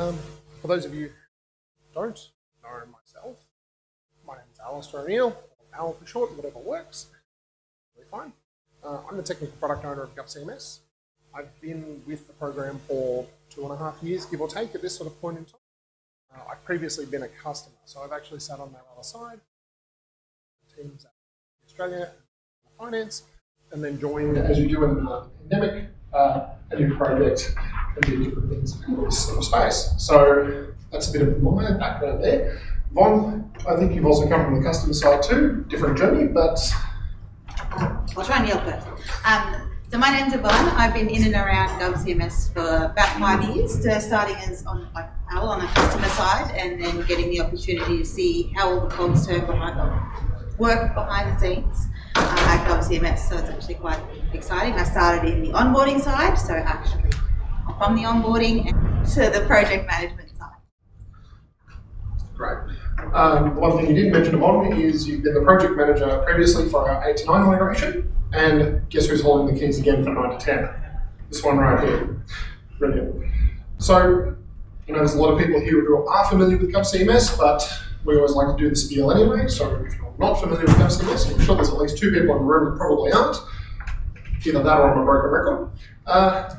Um, for those of you who don't know myself, my name is Alistair O'Neill, or Al for short, whatever works. Really fine. Uh, I'm the technical product owner of GovCMS. I've been with the program for two and a half years, give or take, at this sort of point in time. Uh, I've previously been a customer, so I've actually sat on their other side, teams at Australia, finance, and then joined, as you do in the pandemic, uh, a new project different things in this sort of space. So that's a bit of my background there. Von, I think you've also come from the customer side too, different journey, but I'll try and yell first. Um, so my name's Yvonne. I've been in and around GovCMS for about five years, uh, starting as on like Al on the customer side, and then getting the opportunity to see how all the cogs turn behind the work behind the scenes uh, at GovCMS. So it's actually quite exciting. I started in the onboarding side, so actually from the onboarding to the project management side. Great. Um, one thing you didn't mention, Yvonne, is you've been the project manager previously for our 8 to 9 migration, and guess who's holding the keys again for 9 to 10? This one right here. Brilliant. So, you know, there's a lot of people here who are familiar with GovCMS, but we always like to do the spiel anyway, so if you're not familiar with GovCMS, I'm sure there's at least two people in the room that probably aren't, either that or I'm a broken record. Uh,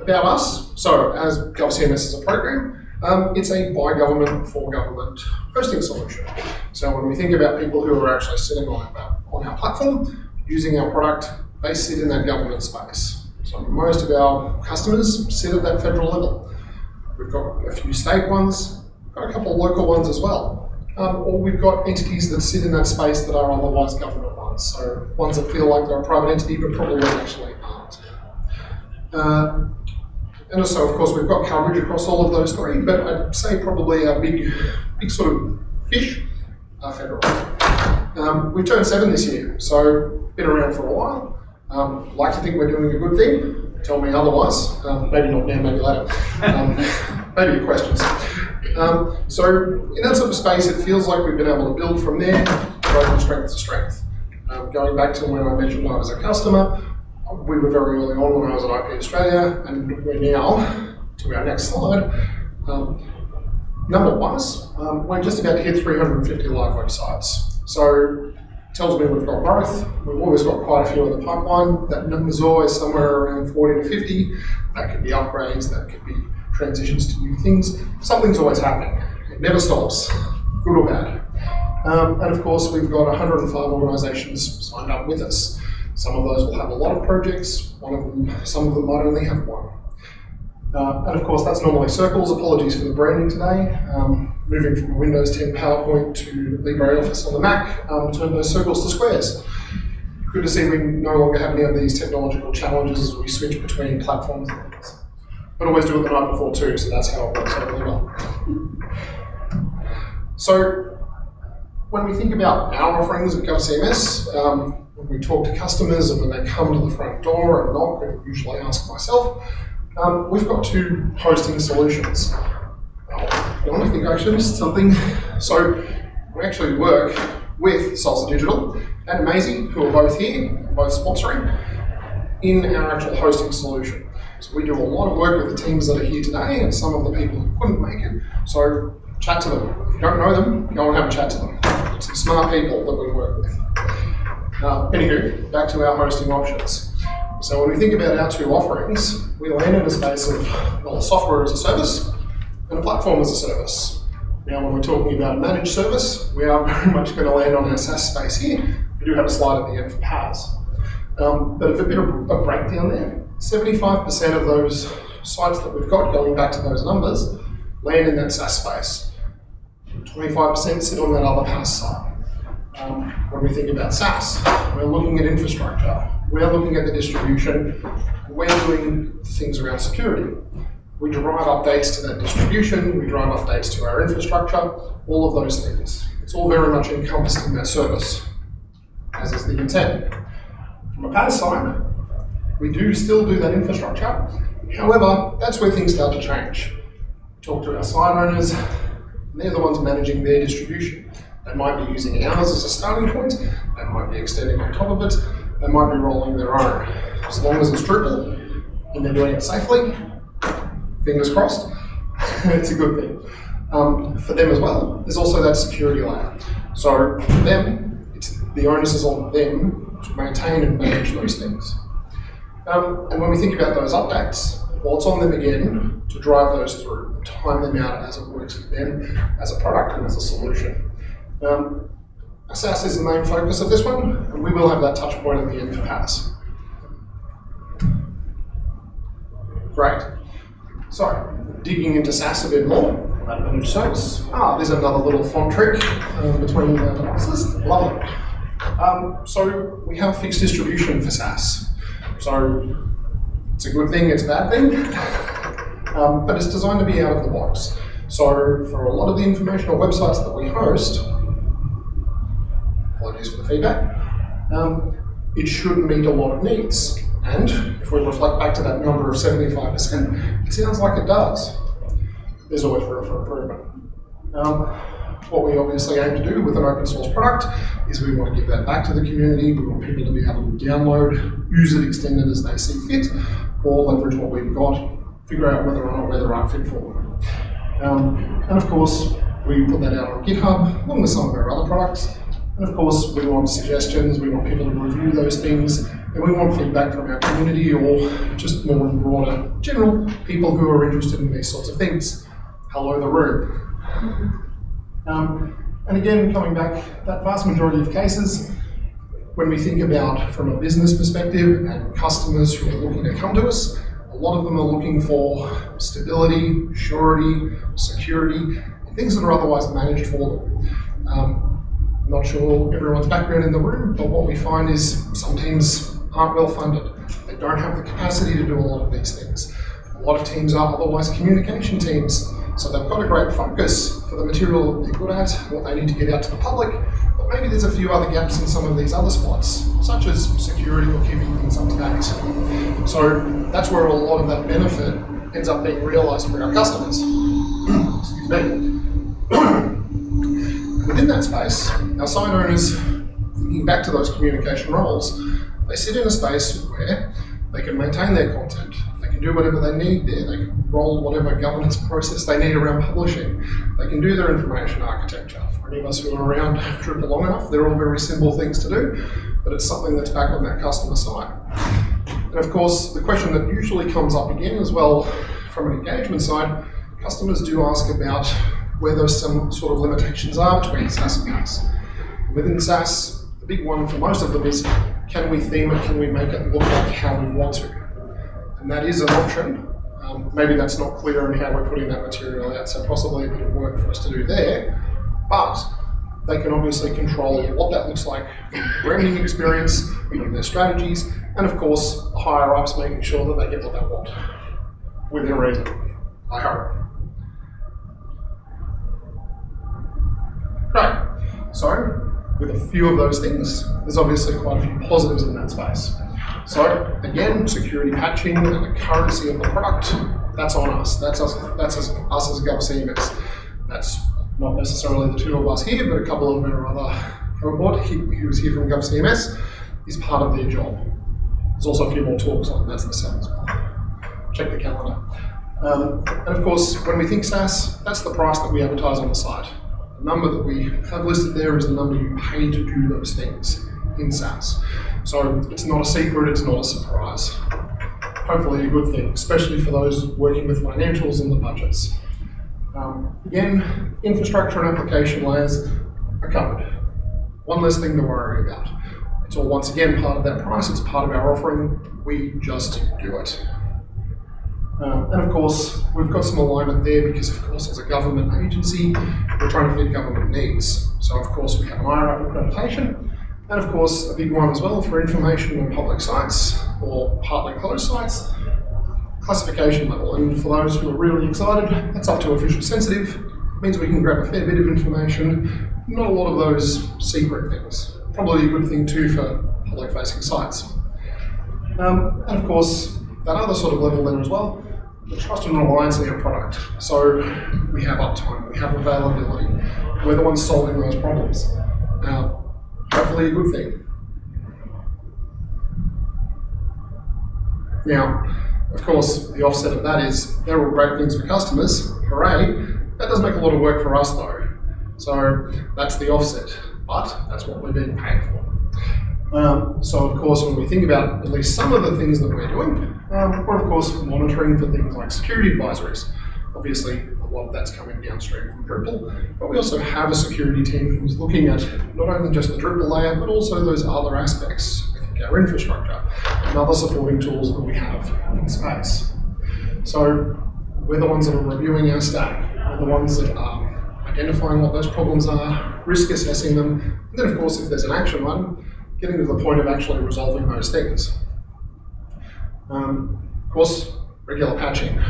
about us, so as GovCMS is a program, um, it's a by government for government hosting solution. So when we think about people who are actually sitting on our, on our platform, using our product, they sit in that government space. So most of our customers sit at that federal level. We've got a few state ones, got a couple of local ones as well. Um, or we've got entities that sit in that space that are otherwise government ones. So ones that feel like they're a private entity but probably actually aren't. Uh, and also, of course, we've got coverage across all of those three, but I'd say probably our big, big sort of fish are federal. Um, we turned seven this year, so been around for a while. Um, like to think we're doing a good thing. Tell me otherwise. Um, maybe not now, maybe later. Um, maybe your questions. Um, so in that sort of space, it feels like we've been able to build from there, go from strength to strength. Um, going back to when I mentioned I was a customer, we were very early on when I was at IP Australia, and we're now to our next slide. Um, number wise, um, we're just about to hit 350 live websites. So tells me we've got growth. We've always got quite a few in the pipeline. That number's always somewhere around 40 to 50. That could be upgrades, that could be transitions to new things. Something's always happening. It never stops, good or bad. Um, and of course, we've got 105 organisations signed up with us. Some of those will have a lot of projects, one of them, some of them might only have one. Uh, and of course, that's normally circles. Apologies for the branding today. Um, moving from Windows 10 PowerPoint to LibreOffice on the Mac, um, turned those circles to squares. Good to see we no longer have any of these technological challenges as we switch between platforms. But always do it the night before too, so that's how it works out really well. So, when we think about our offerings at GovCMS, um, when we talk to customers and when they come to the front door and knock, and usually ask myself, um, we've got two hosting solutions. I think I should something. So we actually work with Salsa Digital and Amazee, who are both here, both sponsoring, in our actual hosting solution. So we do a lot of work with the teams that are here today and some of the people who couldn't make it. So chat to them. If you don't know them, go and have a chat to them. Some smart people that we work with. Uh, anywho, back to our hosting options. So when we think about our two offerings, we land in a space of well, software as a service and a platform as a service. Now, when we're talking about a managed service, we are very much going to land on our SaaS space here. We do have a slide at the end for PaaS. Um, but if a bit of a breakdown there. 75% of those sites that we've got, going back to those numbers, land in that SaaS space. 25% sit on that other PaaS side. Um, when we think about SaaS, we're looking at infrastructure, we're looking at the distribution, we're doing things around security. We drive updates to that distribution, we drive updates to our infrastructure, all of those things. It's all very much encompassed in that service, as is the intent. From a PaaS side, we do still do that infrastructure. However, that's where things start to change. Talk to our site owners, they're the ones managing their distribution. They might be using ours as a starting point, they might be extending on top of it, they might be rolling their own. As long as it's Drupal and they're doing it safely, fingers crossed, it's a good thing. Um, for them as well, there's also that security layer. So for them, the onus is on them to maintain and manage those things. Um, and when we think about those updates, well, it's on them again to drive those through, time them out as it works for them, as a product and as a solution. Um, is the main focus of this one, and we will have that touch point at the end for PaaS. Great. So, digging into SaaS a bit more, managed service. Ah, there's another little font trick um, between the devices. Lovely. Um, so, we have fixed distribution for SaaS. So, it's a good thing, it's a bad thing, um, but it's designed to be out of the box. So, for a lot of the informational websites that we host, apologies for the feedback, um, it should meet a lot of needs. And if we reflect back to that number of 75%, it sounds like it does. There's always room for improvement. Um, what we obviously aim to do with an open source product is we want to give that back to the community. We want people to be able to download, use it, extend it as they see fit, or leverage what we've got, figure out whether or not we're the right fit for them. Um, and of course, we put that out on GitHub, along with some of our other products. And of course, we want suggestions, we want people to review those things, and we want feedback from our community or just more broader general people who are interested in these sorts of things. Hello, the room. Um, and again, coming back, that vast majority of cases, when we think about from a business perspective and customers who are looking to come to us, a lot of them are looking for stability, surety, security, things that are otherwise managed for them. Um, I'm not sure everyone's background in the room, but what we find is some teams aren't well funded. They don't have the capacity to do a lot of these things. A lot of teams are otherwise communication teams, so they've got a great focus for the material they're good at, what they need to get out to the public, but maybe there's a few other gaps in some of these other spots, such as security or keeping things up to date. So that's where a lot of that benefit ends up being realized for our customers. Excuse me. Within that space, our site owners, thinking back to those communication roles, they sit in a space where they can maintain their content, they can do whatever they need there, they can roll whatever governance process they need around publishing, they can do their information architecture, For any of us who are around Drupal long enough, they're all very simple things to do, but it's something that's back on that customer side. And of course, the question that usually comes up again as well from an engagement side, customers do ask about whether some sort of limitations are between SaaS and PaaS. Within SaaS, the big one for most of them is can we theme it, can we make it look like how we want to? And that is an option. Um, maybe that's not clear in how we're putting that material out, so possibly a bit of work for us to do there. But they can obviously control what that looks like branding experience, from their strategies, and of course, the higher ups making sure that they get what they want within reason. I hope. Great. So, with a few of those things, there's obviously quite a few positives in that space. So, again, security patching and the currency of the product, that's on us. That's us, that's us, us as GovCMS. That's not necessarily the two of us here, but a couple of our other cohort he, was here from GovCMS is part of their job. There's also a few more talks on that's the well. Check the calendar. Um, and of course, when we think SaaS, that's the price that we advertise on the site. The number that we have listed there is the number you pay to do those things in SaaS. So it's not a secret, it's not a surprise. Hopefully a good thing, especially for those working with financials and the budgets. Um, again, infrastructure and application layers are covered. One less thing to worry about. It's all once again part of that price, it's part of our offering, we just do it. Um, and of course, we've got some alignment there because, of course, as a government agency, we're trying to fit government needs. So, of course, we have an IRAP accreditation, and of course, a big one as well for information on public sites or partly closed sites classification level. And for those who are really excited, that's up to official sensitive. It means we can grab a fair bit of information, not a lot of those secret things. Probably a good thing too for public facing sites. Um, and of course, that other sort of level there as well, the trust and reliance in your product. So we have uptime, we have availability. We're the ones solving those problems. Now, hopefully a good thing. Now, of course, the offset of that is they're all great things for customers, hooray. That does make a lot of work for us though. So that's the offset, but that's what we're being paid for. Um, so of course, when we think about at least some of the things that we're doing, um, we're of course monitoring for things like security advisories. Obviously, a lot of that's coming downstream from Drupal, but we also have a security team who's looking at not only just the Drupal layer, but also those other aspects, I think our infrastructure and other supporting tools that we have in space. So we're the ones that are reviewing our stack, we're the ones that are identifying what those problems are, risk assessing them, and then of course if there's an action item, getting to the point of actually resolving those things. Um, of course, regular patching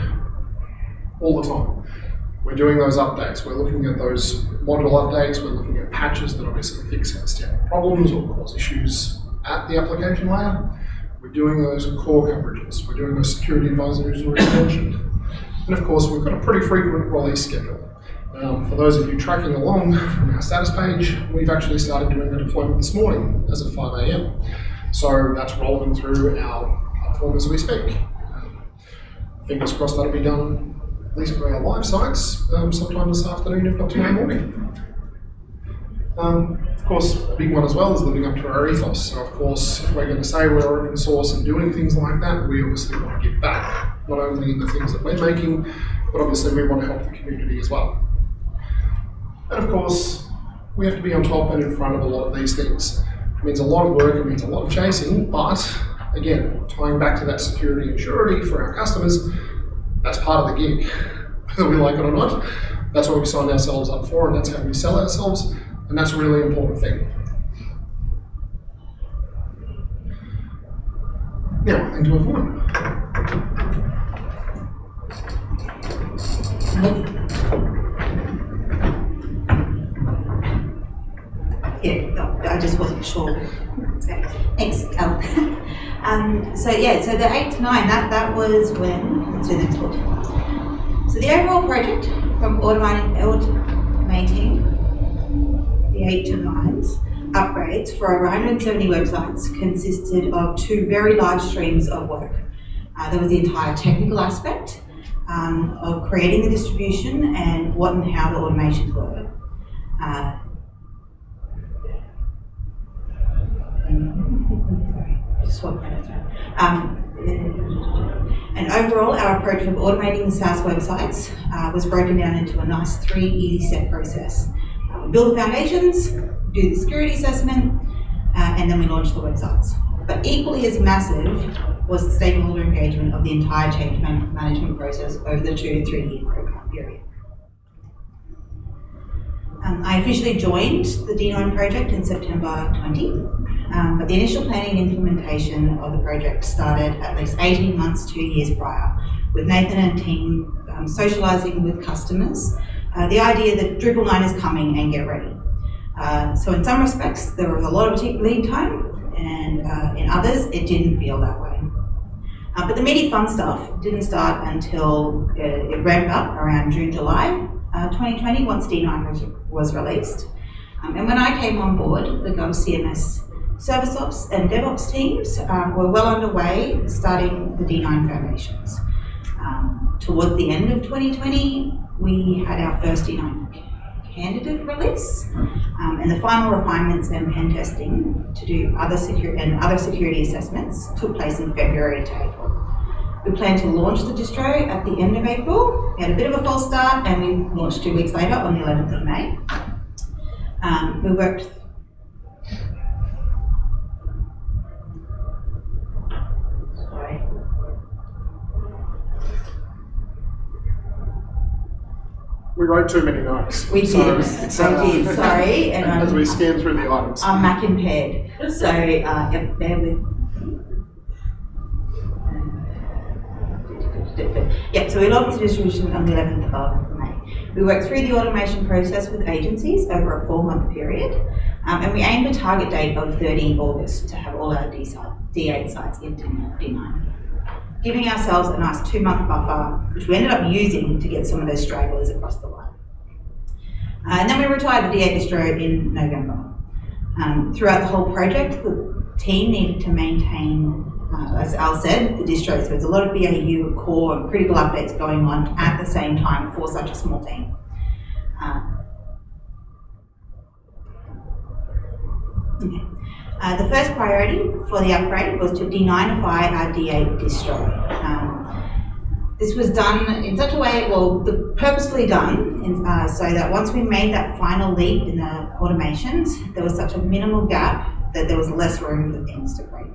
all the time. We're doing those updates. We're looking at those module updates. We're looking at patches that obviously fix outstanding problems or cause issues at the application layer. We're doing those core coverages. We're doing those security advisories already mentioned. And of course, we've got a pretty frequent release schedule. Um, for those of you tracking along from our status page, we've actually started doing the deployment this morning as of 5 a.m. So that's rolling through our platform as we speak. Um, fingers crossed that'll be done at least for our live sites, um, sometime this afternoon, if not tomorrow morning. Um, of course, a big one as well is living up to our ethos. So, of course, if we're going to say we're open source and doing things like that, we obviously want to give back, not only in the things that we're making, but obviously we want to help the community as well. And of course, we have to be on top and in front of a lot of these things. It means a lot of work, it means a lot of chasing, but again, tying back to that security and surety for our customers, that's part of the gig, whether we like it or not. That's what we signed ourselves up for, and that's how we sell ourselves, and that's a really important thing. Now, into a one. Yeah, no, I just wasn't sure. Thanks, um, so yeah, so the eight to nine, that, that was when. So the overall project from automating, automating the eight to nines upgrades for over 170 websites consisted of two very large streams of work. Uh, there was the entire technical aspect um, of creating the distribution and what and how the automations were. Uh, Sorry, just swap that over. Um, and overall, our approach of automating the SaaS websites uh, was broken down into a nice three easy step process. Uh, we build the foundations, do the security assessment, uh, and then we launch the websites. But equally as massive was the stakeholder engagement of the entire change man- management process over the two to three year program period. Um, I officially joined the D9 project in September 20, um, but the initial planning and implementation of the project started at least 18 months, two years prior, with Nathan and team um, socialising with customers uh, the idea that Drupal 9 is coming and get ready. Uh, so in some respects, there was a lot of lead time, and uh, in others, it didn't feel that way. Uh, but the meaty fun stuff didn't start until uh, it ramped up around June, July uh, 2020, once D9 was, was released. Um, and when I came on board, the Gov CMS Service Ops and DevOps teams um, were well underway starting the D9 foundations. Um, towards the end of 2020, we had our first D9 candidate release, um, and the final refinements and pen testing to do other security and other security assessments took place in February to April. We plan to launch the distro at the end of April. We had a bit of a false start, and we launched two weeks later on the 11th of May. Um, we worked Sorry. We wrote too many notes. We So did, it's, I uh, did, sorry, and As I'm, we scan through the items. I'm Mac impaired, so, uh, yeah, bear with. Yeah, so we logged the distribution on the eleventh of May. We worked through the automation process with agencies over a four-month period, um, and we aimed a target date of thirty August to have all our D8 sites in D nine. Giving ourselves a nice two-month buffer, which we ended up using to get some of those stragglers across the line. Uh, and then we retired the D8 distro in November. Um, throughout the whole project, the team needed to maintain uh, as Al said, the distro. So there's a lot of BAU, core, and critical updates going on at the same time for such a small team. Uh. Uh, the first priority for the upgrade was to D9ify our D8 distro. Um, this was done in such a way, well, the, purposefully done, in, uh, so that once we made that final leap in the automations, there was such a minimal gap that there was less room for things to break.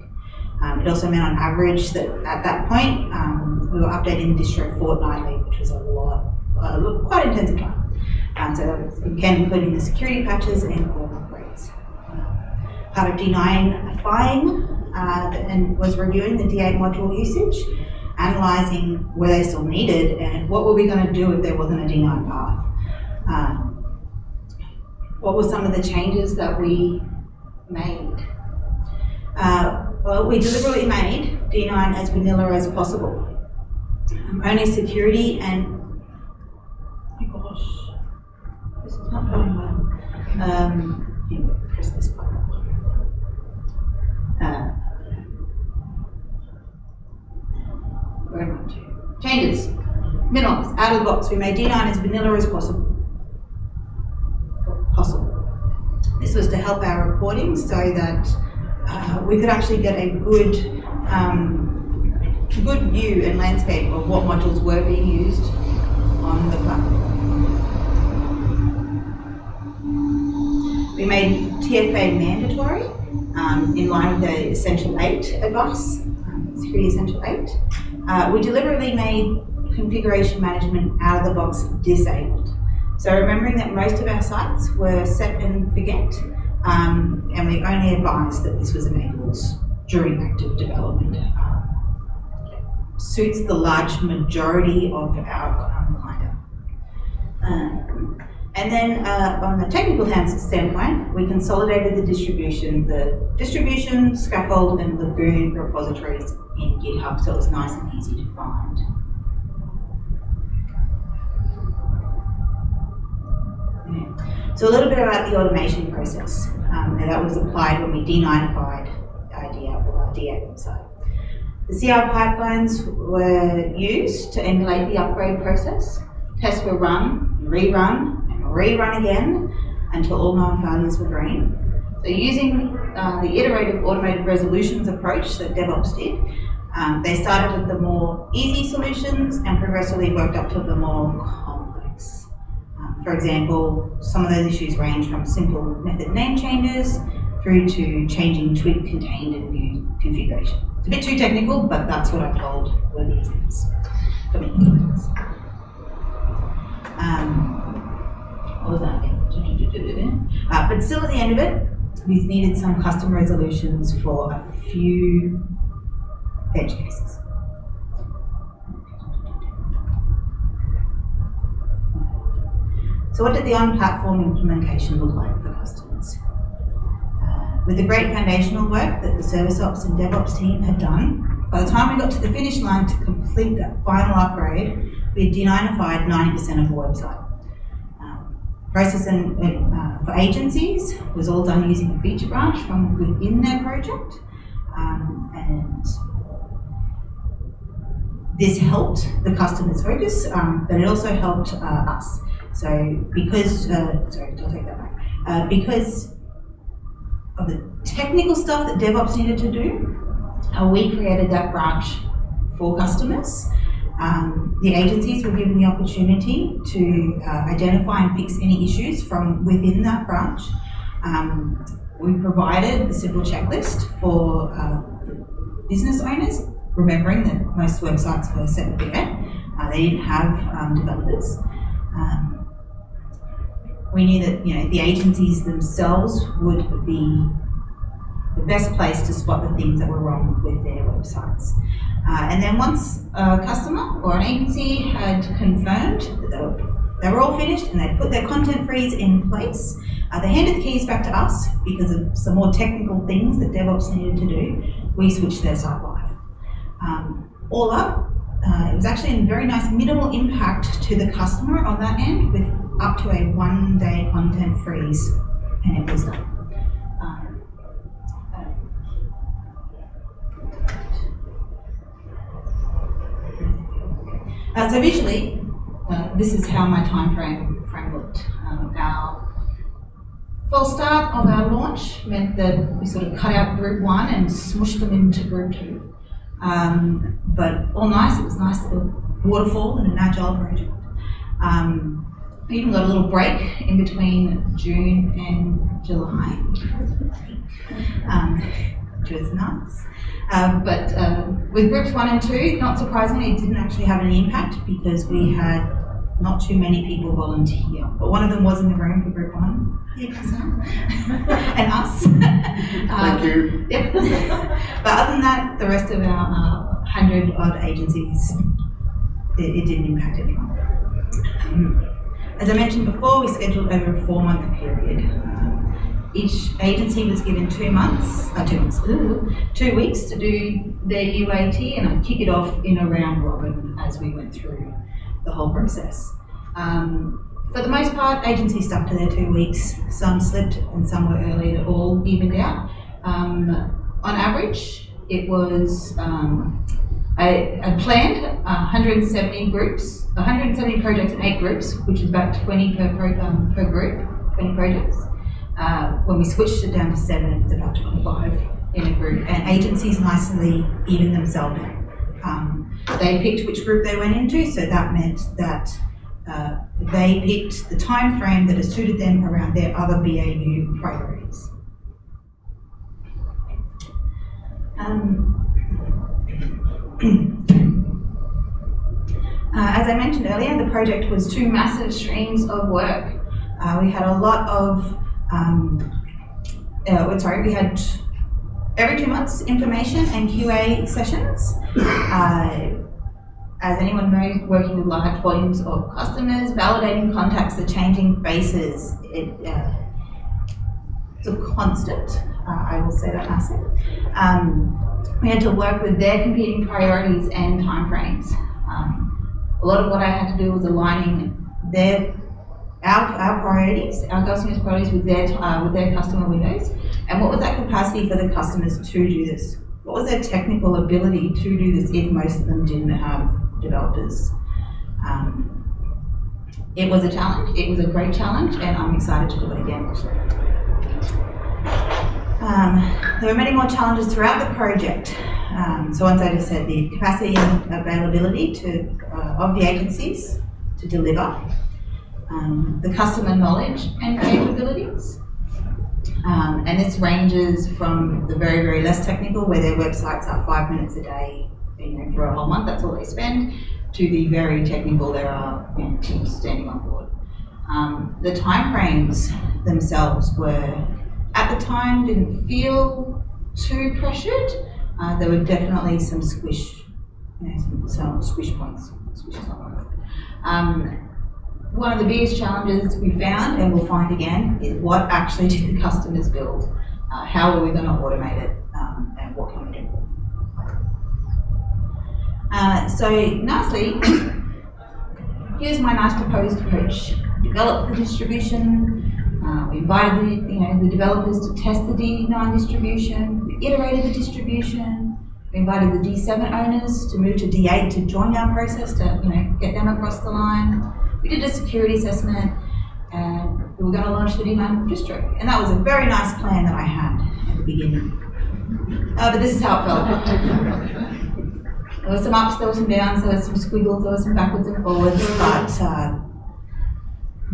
Um, it also meant on average that at that point, um, we were updating the distro fortnightly, which was a lot, uh, quite intensive time. Um, so again, including the security patches and upgrades. Part of D9ifying uh, and was reviewing the D8 module usage analysing where they still needed and what were we going to do if there wasn't a D9 path. Um, what were some of the changes that we made? Uh, well, we deliberately made D9 as vanilla as possible. Um, only security and, oh gosh, this is not going well. Um, press this button. Uh, Changes. Minimums. Out of the box. We made D9 as vanilla as possible. Possible. This was to help our reporting so that uh, we could actually get a good, um, good view and landscape of what modules were being used on the platform. We made TFA mandatory um, in line with the Essential 8 advice, um, Security Essential 8. Uh, we deliberately made configuration management out of the box disabled. So remembering that most of our sites were set and forget, um, and we only advised that this was enabled during active development. Um, suits the large majority of our um, client. Um, and then uh, on the technical hands standpoint, we consolidated the distribution, the distribution, scaffold, and Lagoon repositories in GitHub so it was nice and easy to find. So a little bit about the automation process. Um, that was applied when we D9ified idea or D8 website. The CI pipelines were used to emulate the upgrade process. Tests were run, rerun, and rerun again until all known failures were green. So using uh, the iterative automated resolutions approach that DevOps did, um, they started with the more easy solutions and progressively worked up to the more for example, some of those issues range from simple method name changes through to changing twig contained and view configuration. It's a bit too technical, but that's what I'm told were the examples for me. Um, what was that Uh, but still at the end of it, we needed some custom resolutions for a few edge cases. So what did the on-platform implementation look like for customers? Uh, with the great foundational work that the Service Ops and DevOps team had done, by the time we got to the finish line to complete that final upgrade, we had D9ified 90% of the website. Process and, uh, for agencies was all done using a feature branch from within their project. Um, and this helped the customer's focus, um, but it also helped uh, us. So because, uh, sorry, I'll take that back. Uh, because of the technical stuff that DevOps needed to do, we created that branch for customers. Um, the agencies were given the opportunity to uh, identify and fix any issues from within that branch. Um, we provided a simple checklist for uh, business owners, remembering that most websites were set up there. Uh, they didn't have um, developers. Um, we knew that you know the agencies themselves would be the best place to spot the things that were wrong with their websites. Uh, and then once a customer or an agency had confirmed that they were, they were all finished and they'd put their content freeze in place, uh, they handed the keys back to us because of some more technical things that DevOps needed to do. We switched their site live. Um, all up, uh, it was actually a very nice minimal impact to the customer on that end with up to a one-day content freeze, and it was done. Um, uh, so visually, uh, this is how my time frame, frame looked. Um, our false start of our launch meant that we sort of cut out group one and smushed them into group two. Um, but all nice, it was nice A waterfall and an agile project. Um, we even got a little break in between June and July, um, which was nice. Uh, but uh, with groups one and two, not surprisingly, it didn't actually have any impact because we had not too many people volunteer. But one of them was in the room for group one. and us. Thank Um, you. Yep. but other than that, the rest of our uh, hundred odd agencies, it, it didn't impact anyone. Um, as I mentioned before, we scheduled over a four-month period. Um, each agency was given two months, uh, two months, ooh, two weeks to do their UAT, and I'd kick it off in a round robin as we went through the whole process. Um, for the most part, agencies stuck to their two weeks. Some slipped and some were early. It all evened out. Um, on average, it was um, I, I planned 170 groups, 170 projects in eight groups, which is about 20 per pro, um, per group, 20 projects. Uh, when we switched it down to seven, it was about 25 in a group, and agencies nicely even themselves out. Um, they picked which group they went into, so that meant that uh, they picked the time frame that suited them around their other BAU priorities. Um, uh, as I mentioned earlier, the project was two massive streams of work. Uh, we had a lot of, um, uh, sorry, we had every two months information and QA sessions. Uh, as anyone knows, working with large volumes of customers, validating contacts, the changing faces, it, uh, it's a constant. Uh, I will say that massive. Um, we had to work with their competing priorities and timeframes. Um, a lot of what I had to do was aligning their our, our priorities, our customers' priorities with their uh, with their customer windows, and what was that capacity for the customers to do this? What was their technical ability to do this if most of them didn't have developers? Um, it was a challenge. It was a great challenge, and I'm excited to do it again. Um, there were many more challenges throughout the project. Um, so once I just said the capacity and availability to, uh, of the agencies to deliver, um, the customer knowledge and capabilities. Um, and this ranges from the very, very less technical, where their websites are five minutes a day, you know, for a whole month, that's all they spend, to the very technical, there are you know, teams standing on board. Um, the timeframes themselves were at the time didn't feel too pressured. Uh, there were definitely some squish, you know, some, some squish points. Squish. Um, one of the biggest challenges we found, and we'll find again, is what actually do the customers build? Uh, how are we going to automate it? Um, and what can we do? Uh, so, nicely, here's my nice proposed approach. Develop the distribution, uh, we invited the, you know, the developers to test the D9 distribution. We iterated the distribution. We invited the D7 owners to move to D8 to join our process to you know, get them across the line. We did a security assessment and we were going to launch the D9 distro. And that was a very nice plan that I had at the beginning. Uh, but this is how it felt. There were some ups, there were some downs, there were some squiggles, there were some backwards and forwards, but uh,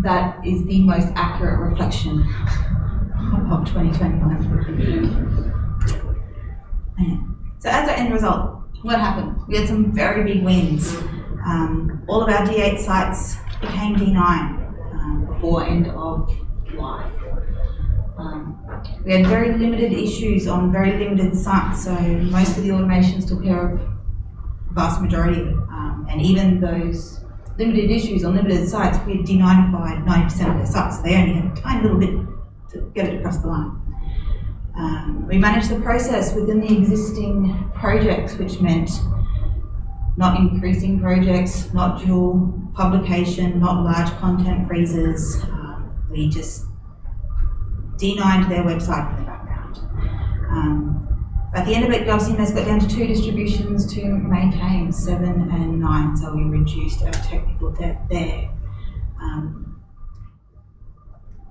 that is the most accurate reflection of 2021. So as an end result, what happened? We had some very big wins. Um, all of our D8 sites became D9 um, before end of life. Um, we had very limited issues on very limited sites, so most of the automations took care of the vast majority of. Um, and even those limited issues on limited sites, we had denied 90% of their sites, so they only had a tiny little bit to get it across the line. Um, we managed the process within the existing projects, which meant not increasing projects, not dual publication, not large content freezes. Um, we just D9 their website in the background. Um, At the end of it, GovCMS got down to two distributions to maintain, seven and nine, so we reduced our technical debt there. Um,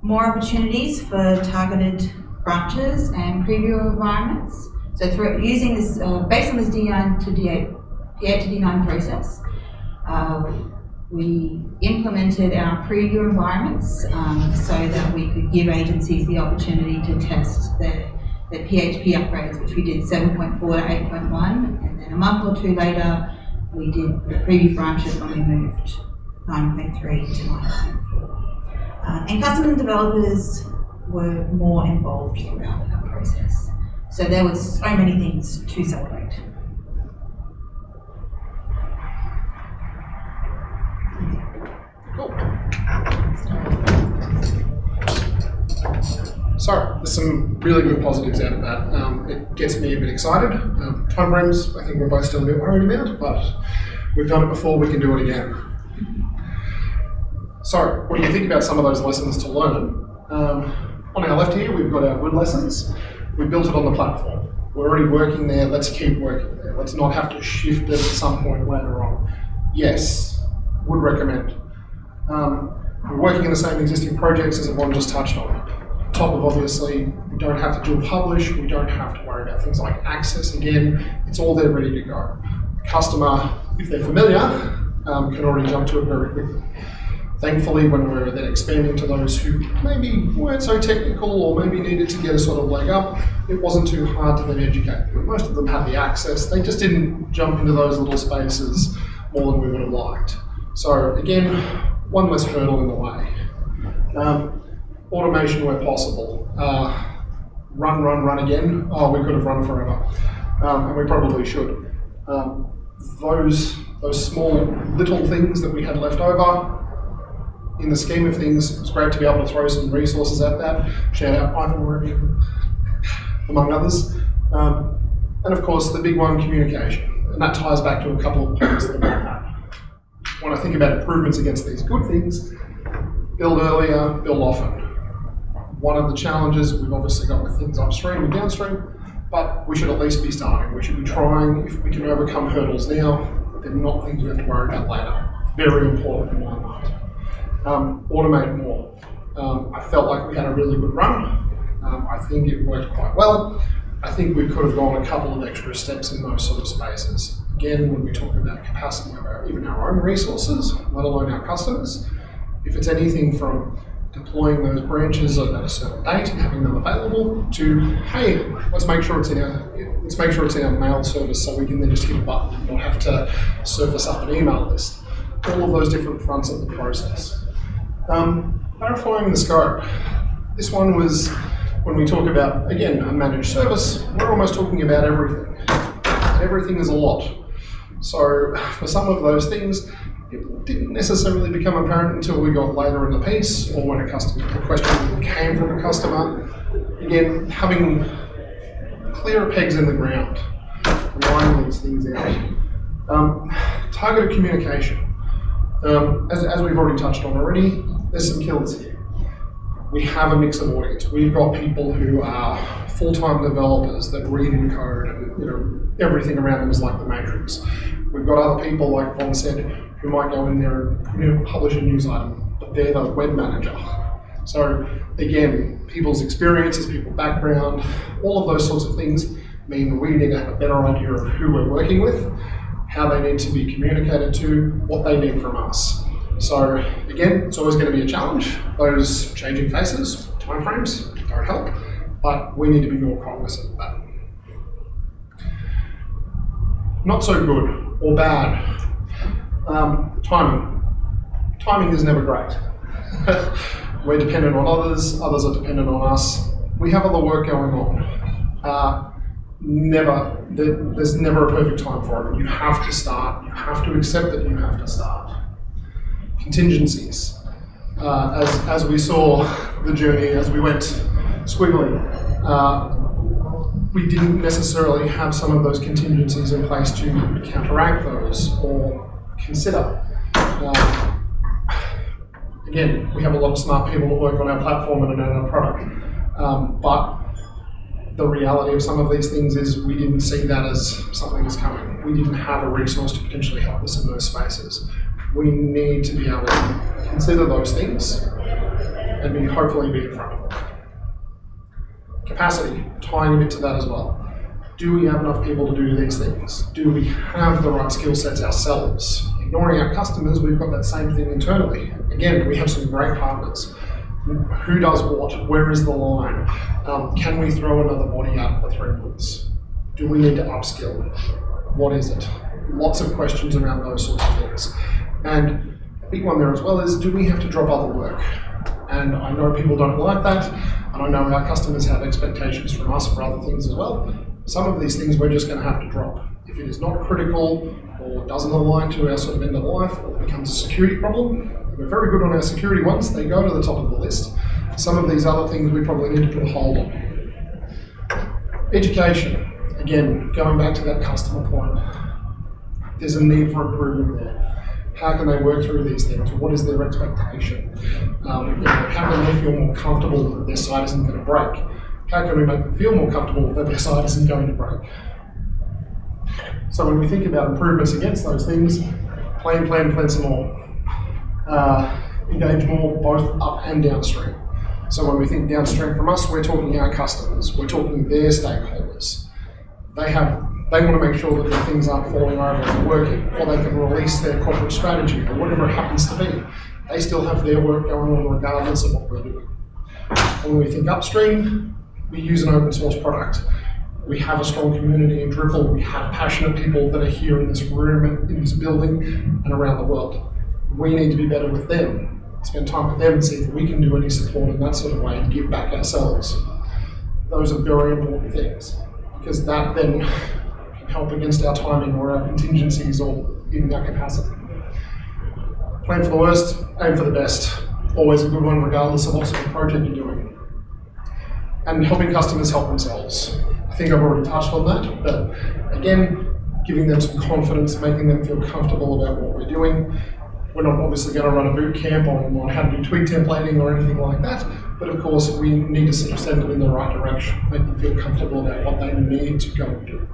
more opportunities for targeted branches and preview environments. So through using this, uh, based on this D9 to D8, D8 to D9 process, uh, we implemented our preview environments um, so that we could give agencies the opportunity to test their, their PHP upgrades, which we did 7.4 to 8.1, and then a month or two later, we did the preview branches when we moved 9.3 to 9.4. Uh, and customer developers were more involved throughout that process. So there was so many things to celebrate. Cool. So, there's some really good positives out of that. Um, it gets me a bit excited. Um, timeframes, I think we're both still a bit worried about, but we've done it before, we can do it again. So, what do you think about some of those lessons to learn? Um, on our left here, we've got our good lessons. We built it on the platform. We're already working there, let's keep working there. Let's not have to shift it at some point later on. Yes, would recommend. Um, we're working in the same existing projects as Yvonne just touched on. Top of obviously, we don't have to dual publish, we don't have to worry about things like access again, it's all there ready to go. The customer, if they're familiar, um, can already jump to it very quickly. Thankfully, when we were then expanding to those who maybe weren't so technical or maybe needed to get a sort of leg up, it wasn't too hard to then educate them. Most of them had the access, they just didn't jump into those little spaces more than we would have liked. So again, one less hurdle in the way. Um, automation where possible. Uh, run, run, run again. Oh, we could have run forever, um, and we probably should. Um, those those small little things that we had left over. In the scheme of things, it's great to be able to throw some resources at that. Shout out Ivan Murray, among others. Um, and of course, the big one, communication. And that ties back to a couple of points that we had when I think about improvements against these good things, build earlier, build often. One of the challenges we've obviously got with things upstream and downstream, but we should at least be starting. We should be trying, if we can overcome hurdles now, they're not things we have to worry about later. Very important in my mind. Um, automate more. Um, I felt like we had a really good run. Um, I think it worked quite well. I think we could have gone a couple of extra steps in those sort of spaces. Again, when we talk about capacity of our, even our own resources, let alone our customers, if it's anything from deploying those branches at a certain date and having them available to, hey, let's make sure it's in our let's make sure it's in our mail service so we can then just hit a button and not have to surface up an email list. All of those different fronts of the process. Um, clarifying the scope. This one was when we talk about, again, a managed service, we're almost talking about everything. Everything is a lot. So for some of those things, it didn't necessarily become apparent until we got later in the piece or when a customer question came from a customer. Again, having clearer pegs in the ground, line these things out. Um, targeted communication. Um, as, as we've already touched on already, there's some killers here. We have a mix of audience. We've got people who are full-time developers that read and code and you know everything around them is like the matrix. We've got other people, like Von said, who might go in there and you know, publish a news item, but they're the web manager. So again, people's experiences, people's background, all of those sorts of things mean we need to have a better idea of who we're working with, how they need to be communicated to, what they need from us. So again, it's always going to be a challenge. Those changing faces, timeframes don't help, but we need to be more cognizant of that. Not so good or bad. Um, timing. Timing is never great. We're dependent on others, others are dependent on us. We have other work going on. Uh, never, there, there's never a perfect time for it. You have to start, you have to accept that you have to start. Contingencies. Uh, as, as we saw the journey, as we went squiggly, uh, we didn't necessarily have some of those contingencies in place to counteract those or consider. Uh, again, we have a lot of smart people that work on our platform and on our product, um, but the reality of some of these things is we didn't see that as something that's coming. We didn't have a resource to potentially help us in those spaces. We need to be able to consider those things and be hopefully be in front of them. Capacity, tying a bit to that as well. Do we have enough people to do these things? Do we have the right skill sets ourselves? Ignoring our customers, we've got that same thing internally. Again, we have some great partners. Who does what? Where is the line? Um, can we throw another body out the three months? Do we need to upskill? What is it? Lots of questions around those sorts of things. And a big one there as well is do we have to drop other work? And I know people don't like that, and I know our customers have expectations from us for other things as well. Some of these things we're just going to have to drop. If it is not critical or doesn't align to our sort of end of life or becomes a security problem, we're very good on our security ones, they go to the top of the list. Some of these other things we probably need to put a hold on. Education, again, going back to that customer point, there's a need for improvement there how can they work through these things? What is their expectation? Um, you know, how can they feel more comfortable that their site isn't going to break? How can we make them feel more comfortable that their site isn't going to break? So when we think about improvements against those things, plan, plan, plan some more. Uh, engage more both up and downstream. So when we think downstream from us, we're talking our customers, we're talking their stakeholders. They have they want to make sure that their things aren't falling over and working, or they can release their corporate strategy, or whatever it happens to be. They still have their work going on regardless of what we're doing. When we think upstream, we use an open source product. We have a strong community in Drupal. We have passionate people that are here in this room, in this building, and around the world. We need to be better with them, spend time with them and see if we can do any support in that sort of way and give back ourselves. Those are very important things because that then help against our timing or our contingencies or even our capacity. Plan for the worst, aim for the best. Always a good one, regardless of what sort of project you're doing and helping customers help themselves. I think I've already touched on that, but again, giving them some confidence, making them feel comfortable about what we're doing. We're not obviously going to run a boot camp on, on how to do Twig templating or anything like that, but of course we need to send them in the right direction, make them feel comfortable about what they need to go and do.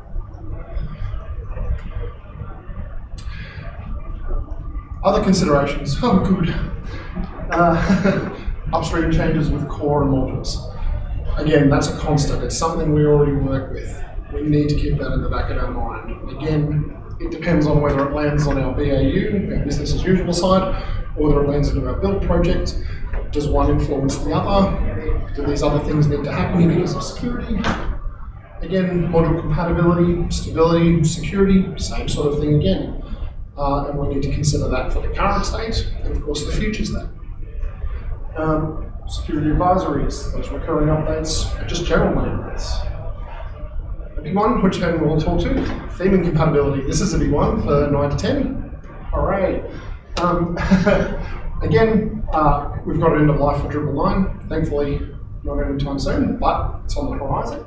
Other considerations, oh good. Uh, upstream changes with core and modules again, that's a constant. It's something we already work with. We need to keep that in the back of our mind. Again, it depends on whether it lands on our BAU, our business as usual side, or whether it lands into our build project. Does one influence the other? Do these other things need to happen because of security? Again, module compatibility, stability, security, same sort of thing again. Uh, and we need to consider that for the current state and, of course, the future state. Um, security advisories, those recurring updates, just general maintenance. A big one, which then we'll talk to, theming compatibility. This is a big one for 9 to 10. Hooray. Um, again, uh, we've got an end of life for Drupal 9. Thankfully, not anytime soon, but it's on the horizon.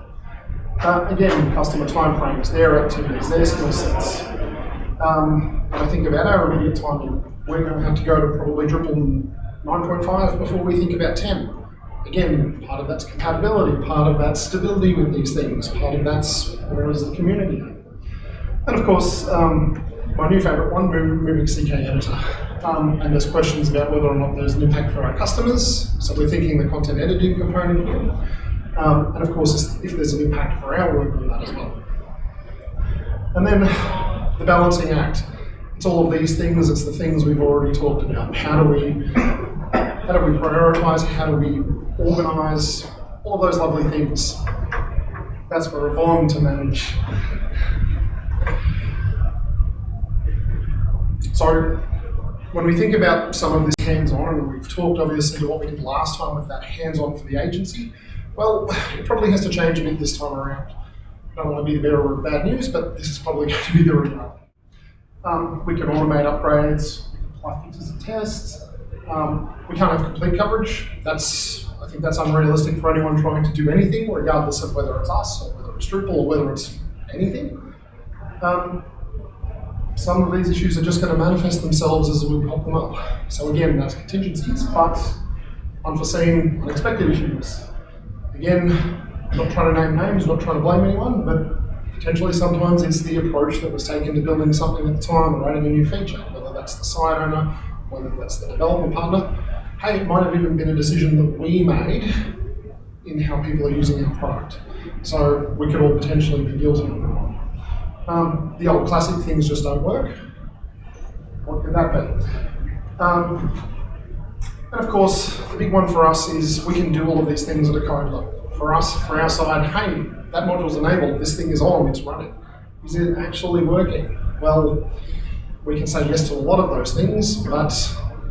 Uh, again, customer timeframes, their activities, their skill sets. Um, I think about our immediate timing, we're going to have to go to probably Drupal 9.5 before we think about 10. Again, part of that's compatibility, part of that's stability with these things, part of that's where is the community. And of course, um, my new favorite one, moving CK editor. Um, and there's questions about whether or not there's an impact for our customers. So we're thinking the content editing component here. Um, and of course, if there's an impact for our work on that as well. And then the balancing act. It's all of these things, it's the things we've already talked about. How do we how do we prioritize? How do we organize? All of those lovely things. That's for Yvonne to manage. So, when we think about some of this hands-on, and we've talked obviously to what we did last time with that hands-on for the agency, well, it probably has to change a bit this time around. I don't want to be the bearer of bad news, but this is probably going to be the reality. Um, we can automate upgrades, we can apply fixes and tests, um, we can't have complete coverage. That's I think that's unrealistic for anyone trying to do anything, regardless of whether it's us or whether it's Drupal or whether it's anything. Um, some of these issues are just going to manifest themselves as we pop them up. So again, that's contingencies, but unforeseen, unexpected issues. Again, not trying to name names, not trying to blame anyone, but potentially sometimes it's the approach that was taken to building something at the time or adding a new feature, whether that's the site owner, whether that's the development partner. Hey, it might have even been a decision that we made in how people are using our product. So we could all potentially be guilty of that. Um, the old classic things just don't work. What could that be? Um, and of course, the big one for us is we can do all of these things at a code level. For us, for our side, hey, that module's enabled, this thing is on, it's running. Is it actually working? Well, we can say yes to a lot of those things, but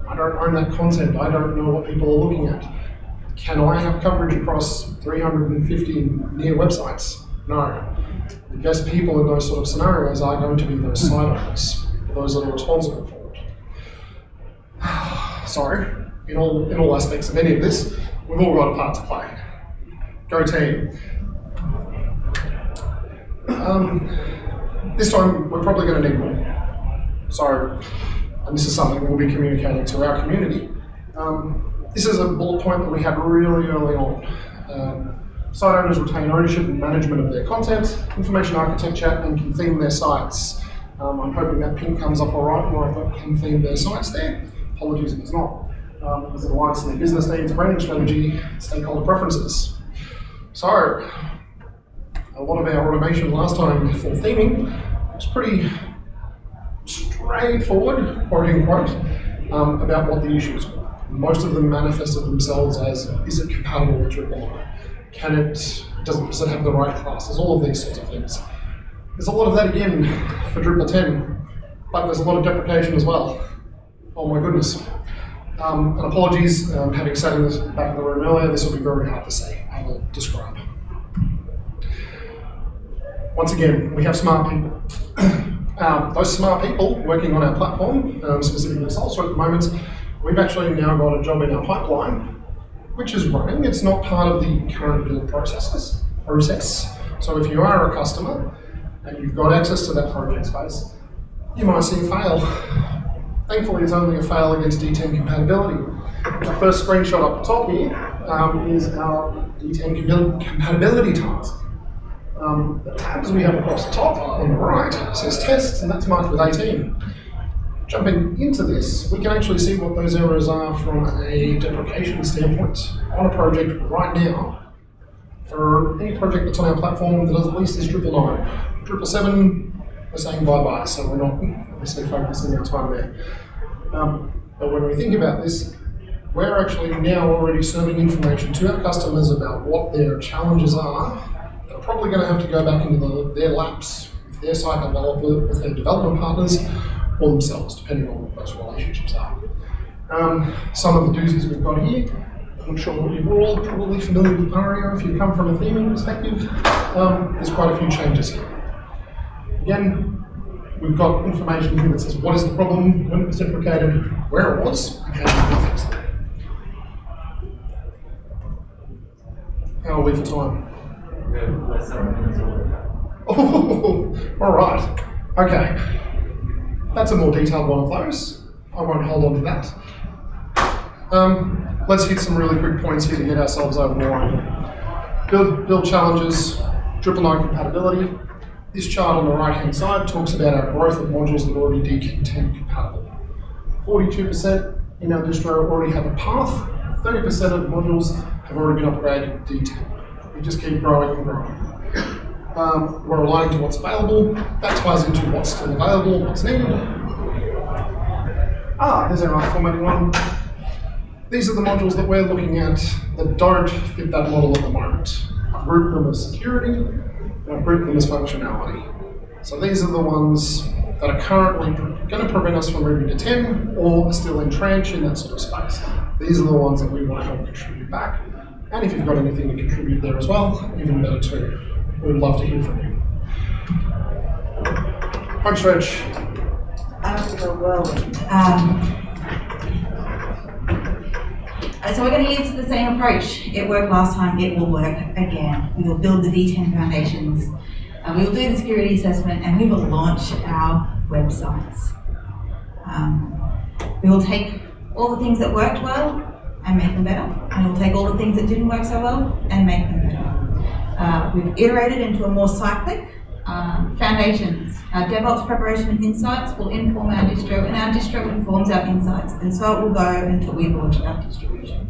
I don't own that content. I don't know what people are looking at. Can I have coverage across 350 near websites? No. The best people in those sort of scenarios are going to be those hmm. site owners, those that are responsible for it. Sorry, in all, in all aspects of any of this, we've all got a part to play. Go team. Um, this time, we're probably going to need more. So, and this is something we'll be communicating to our community. Um, this is a bullet point that we had really early on. Um, site owners retain ownership and management of their content, information architecture, and can theme their sites. Um, I'm hoping that pink comes up all right where I've got can theme their sites there. Apologies if it's not, um, because it aligns to their business needs, branding strategy, stakeholder preferences. So, a lot of our automation last time for theming was pretty straightforward, quote unquote, um, about what the issues were. Most of them manifested themselves as is it compatible with Drupal? Can it, does it, does it have the right classes? All of these sorts of things. There's a lot of that again for Drupal 10, but there's a lot of deprecation as well. Oh my goodness. Um, and apologies, um, having sat in back of the room earlier, this will be very hard to say. I will describe. Once again, we have smart people. um, those smart people working on our platform, um, specifically Salsa at the moment, we've actually now got a job in our pipeline, which is running. It's not part of the current build processes, process. So if you are a customer and you've got access to that project space, you might see a fail. Thankfully, it's only a fail against D10 compatibility. The first screenshot up top here um, is our D10 compatibility task. Um, the tabs we have across the top on the right says tests, and that's marked with 18. Jumping into this, we can actually see what those errors are from a deprecation standpoint on a project right now. For any project that's on our platform that at least is Drupal 9. Drupal 7, we're saying bye-bye, so we're not obviously focusing our time there. Um, but when we think about this, we're actually now already serving information to our customers about what their challenges are. They're probably going to have to go back into the, their laps with their site developer, with their development partners, or themselves, depending on what those relationships are. Um, some of the doozies we've got here, I'm sure you're all probably familiar with Aria if you come from a theming perspective. Um, there's quite a few changes here. Again, we've got information here that says what is the problem, when it was deprecated, where it was, and how fix it. How are we for time? Oh, all right. Okay. That's a more detailed one of those. I won't hold on to that. Um, let's hit some really quick points here to get ourselves over the line. Build, build challenges, Drupal 9 compatibility. This chart on the right hand side talks about our growth of modules that are already D10 compatible. 42% in our distro already have a path, 30% of modules have already been upgraded to D10. We just keep growing and growing. Um, we're aligning to what's available. That ties into what's still available, what's needed. Ah, there's our formatting one. These are the modules that we're looking at that don't fit that model at the moment. I've grouped them as security, and I've grouped them as functionality. So these are the ones that are currently going to prevent us from moving to 10 or are still entrenched in that sort of space. These are the ones that we want to help contribute back. And if you've got anything to contribute there as well, even better too. We'd love to hear from you. Home stretch. Well, um, so we're going to use the same approach. It worked last time, it will work again. We will build the D10 foundations, and we will do the security assessment, and we will launch our websites. Um, we will take all the things that worked well and make them better, and we'll take all the things that didn't work so well and make them better. Uh, we've iterated into a more cyclic. Um, foundations, our DevOps preparation and insights will inform our distro, and our distro informs our insights, and so it will go until we launch our distribution.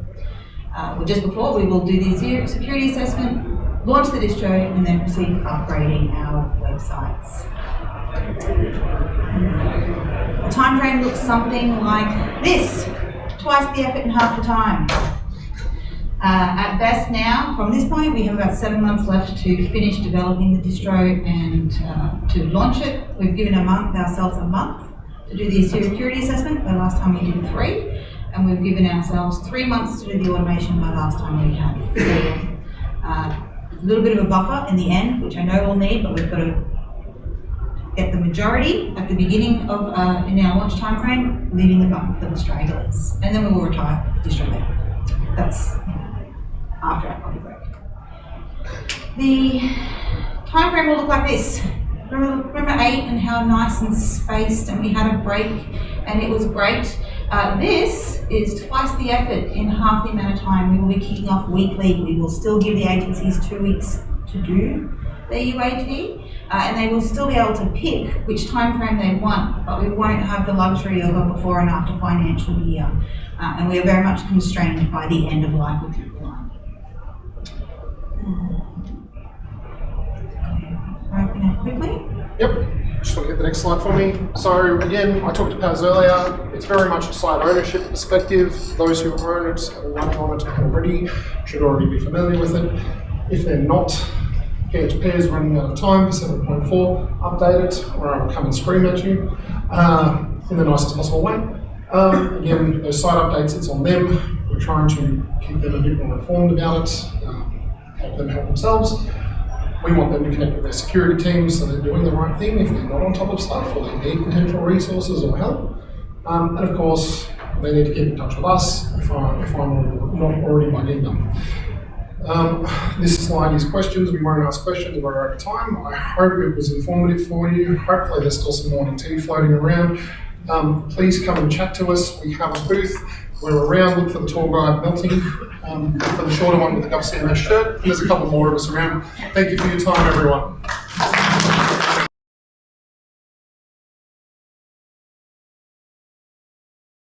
Uh, well, just before, we will do the se- security assessment, launch the distro, and then proceed upgrading our websites. The time frame looks something like this, twice the effort in half the time. Uh, at best now, from this point, we have about seven months left to finish developing the distro and uh, to launch it. We've given a month, ourselves a month to do the security assessment, the last time we did three. And we've given ourselves three months to do the automation, the last time we had four. Uh, a little bit of a buffer in the end, which I know we'll need, but we've got to get the majority at the beginning of, uh, in our launch timeframe, leaving the buffer for the stragglers. And then we will retire the. That's after our coffee break. The time frame will look like this. Remember, remember eight and how nice and spaced, and we had a break, and it was great. Uh, this is twice the effort in half the amount of time. We will be kicking off weekly. We will still give the agencies two weeks to do their UAT, uh, and they will still be able to pick which time frame they want, but we won't have the luxury of a before and after financial year. Uh, and we are very much constrained by the end of life with people. Open it quickly. Yep, just want to get the next slide for me. So again, I talked to Paz earlier, it's very much a site ownership perspective. Those who own it or running on it already should already be familiar with it. If they're not, PHP is running out of time for 7.4, update it or I'll come and scream at you uh, in the nicest possible way. Um, again, those site updates, it's on them. We're trying to keep them a bit more informed about it, um, help them help themselves. We want them to connect with their security teams so they're doing the right thing if they're not on top of stuff or they need potential resources or help. Um, and of course, they need to keep in touch with us if, I, if I'm not already bugging them. Um, this slide is questions. We won't ask questions. We're out of time. I hope it was informative for you. Hopefully, there's still some morning tea floating around. Um, please come and chat to us. We have a booth. We're around. Look for the tour guy melting. Um, for the shorter one with the GovCMS shirt. And there's a couple more of us around. Thank you for your time, everyone.